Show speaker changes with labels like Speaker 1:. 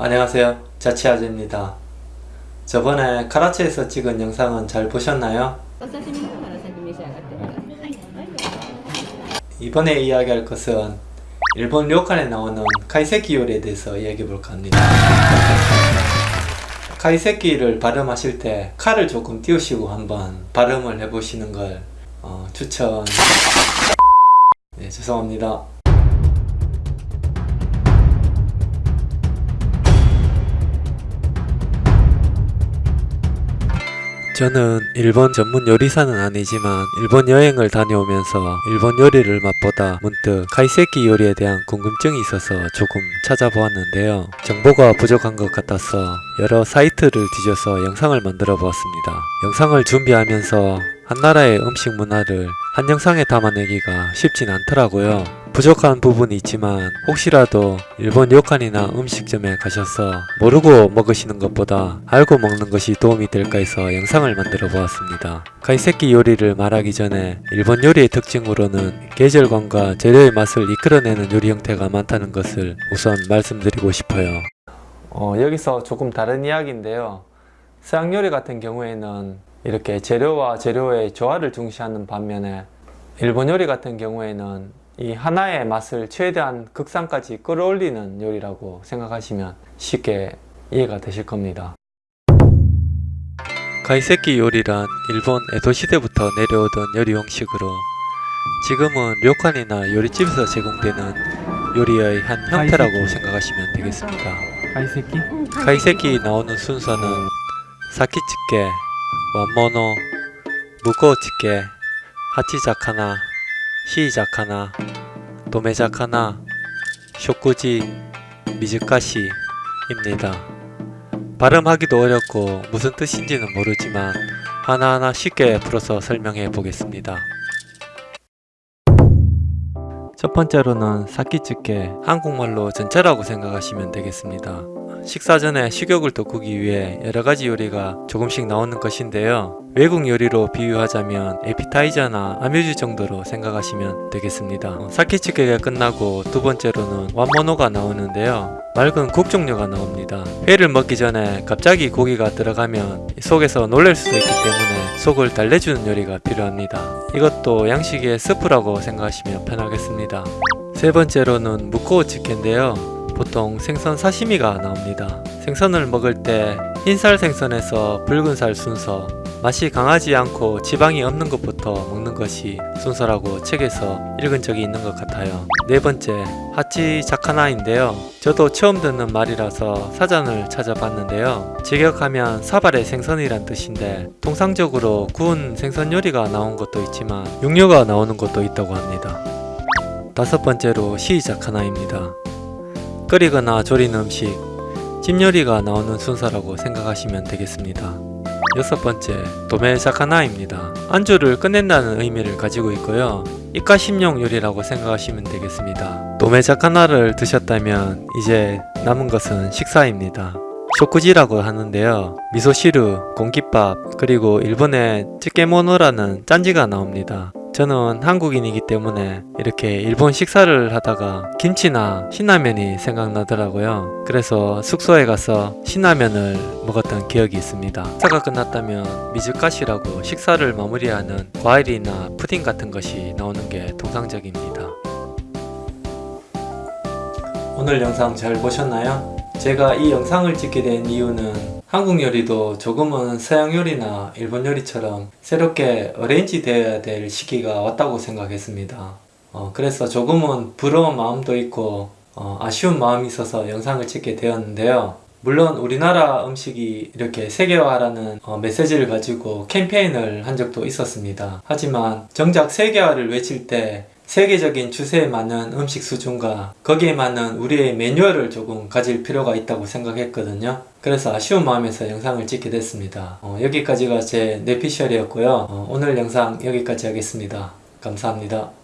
Speaker 1: 안녕하세요. 자취아재입니다. 저번에 카라치에서 찍은 영상은 잘 보셨나요? 이번에 이야기할 것은 일본 료칸에 나오는 카이세키 요리에 대해서 이야기해볼까 합니다. 카이세키를 발음하실 때 카를 조금 띄우시고 한번 발음을 해보시는 걸 어, 추천 네, 죄송합니다. 저는 일본 전문 요리사는 아니지만 일본 여행을 다녀오면서 일본 요리를 맛보다 문득 카이세키 요리에 대한 궁금증이 있어서 조금 찾아보았는데요. 정보가 부족한 것 같아서 여러 사이트를 뒤져서 영상을 만들어 보았습니다. 영상을 준비하면서 한 나라의 음식 문화를 한 영상에 담아내기가 쉽진 않더라고요. 부족한 부분이 있지만 혹시라도 일본 요칸이나 음식점에 가셔서 모르고 먹으시는 것보다 알고 먹는 것이 도움이 될까 해서 영상을 만들어 보았습니다. 카이세키 요리를 말하기 전에 일본 요리의 특징으로는 계절감과 재료의 맛을 이끌어내는 요리 형태가 많다는 것을 우선 말씀드리고 싶어요. 어, 여기서 조금 다른 이야기인데요. 서양 요리 같은 경우에는 이렇게 재료와 재료의 조화를 중시하는 반면에 일본 요리 같은 경우에는 이 하나의 맛을 최대한 극상까지 끌어올리는 요리라고 생각하시면 쉽게 이해가 되실 겁니다. 가이세키 요리란 일본 에도 시대부터 내려오던 요리 형식으로 지금은 료칸이나 요리집에서 제공되는 요리의 한 형태라고 생각하시면 되겠습니다.
Speaker 2: 가이세키?
Speaker 1: 가이세키 나오는 순서는 사키치게, 완모노, 무코치게, 하치자카나, 시자카나, 도메자카나, 쇼쿠지, 미즈카시입니다. 발음하기도 어렵고 무슨 뜻인지는 모르지만 하나하나 쉽게 풀어서 설명해 보겠습니다. 첫 번째로는 사키츠케 한국말로 전차라고 생각하시면 되겠습니다. 식사 전에 식욕을 돋구기 위해 여러가지 요리가 조금씩 나오는 것인데요. 외국 요리로 비유하자면 에피타이저나 아뮤즈 정도로 생각하시면 되겠습니다. 어, 사키치게가 끝나고 두 번째로는 완모노가 나오는데요. 맑은 국 종류가 나옵니다. 회를 먹기 전에 갑자기 고기가 들어가면 속에서 놀랄 수도 있기 때문에 속을 달래주는 요리가 필요합니다. 이것도 양식의 스프라고 생각하시면 편하겠습니다. 세 번째로는 무코우 치킨인데요. 보통 생선 사시미가 나옵니다. 생선을 먹을 때 흰살 생선에서 붉은살 순서, 맛이 강하지 않고 지방이 없는 것부터 먹는 것이 순서라고 책에서 읽은 적이 있는 것 같아요. 네 번째, 하치 자카나인데요. 저도 처음 듣는 말이라서 사전을 찾아봤는데요. 직역하면 사발의 생선이란 뜻인데 통상적으로 구운 생선 요리가 나온 것도 있지만 육류가 나오는 것도 있다고 합니다. 다섯 번째로 시자카나입니다. 끓이거나 조린 음식, 찜 요리가 나오는 순서라고 생각하시면 되겠습니다. 여섯 번째, 도메사카나입니다. 안주를 끝낸다는 의미를 가지고 있고요. 입가심용 요리라고 생각하시면 되겠습니다. 도메사카나를 드셨다면 이제 남은 것은 식사입니다. 쇼쿠지라고 하는데요. 미소시루, 공깃밥, 그리고 일본의 찌개모노라는 짠지가 나옵니다. 저는 한국인이기 때문에 이렇게 일본 식사를 하다가 김치나 신라면이 생각나더라고요. 그래서 숙소에 가서 신라면을 먹었던 기억이 있습니다. 식사가 끝났다면 미즈카시라고 식사를 마무리하는 과일이나 푸딩 같은 것이 나오는 게 통상적입니다. 오늘 영상 잘 보셨나요? 제가 이 영상을 찍게 된 이유는 한국 요리도 조금은 서양 요리나 일본 요리처럼 새롭게 어레인지 되어야 될 시기가 왔다고 생각했습니다. 어, 그래서 조금은 부러운 마음도 있고 어, 아쉬운 마음이 있어서 영상을 찍게 되었는데요. 물론 우리나라 음식이 이렇게 세계화라는 어, 메시지를 가지고 캠페인을 한 적도 있었습니다. 하지만 정작 세계화를 외칠 때 세계적인 추세에 맞는 음식 수준과 거기에 맞는 우리의 매뉴얼을 조금 가질 필요가 있다고 생각했거든요. 그래서 아쉬운 마음에서 영상을 찍게 됐습니다. 어, 여기까지가 제 뇌피셜이었고요. 어, 오늘 영상 여기까지 하겠습니다. 감사합니다